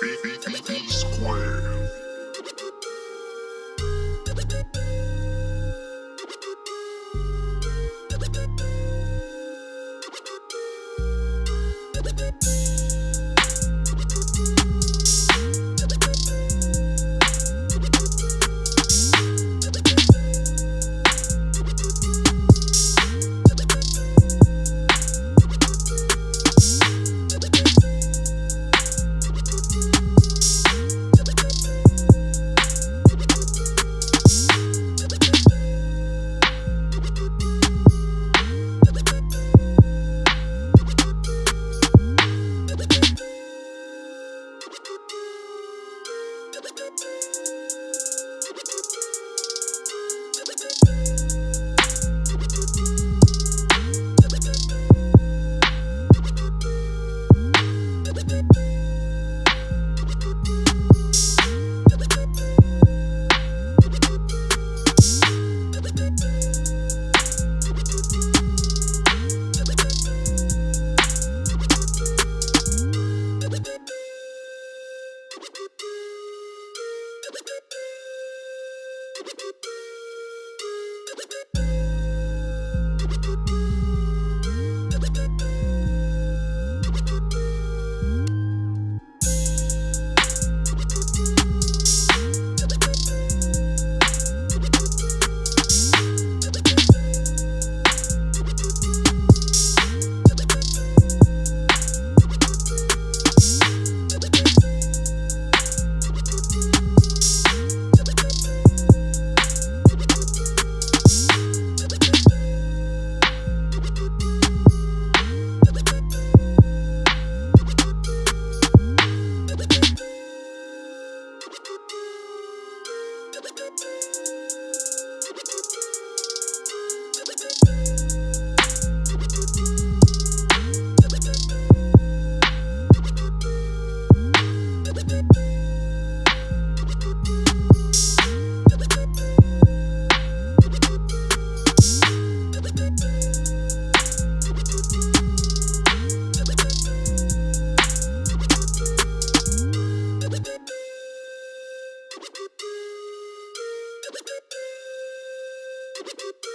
B B B B square. Beep, beep, beep. Beep, beep, beep.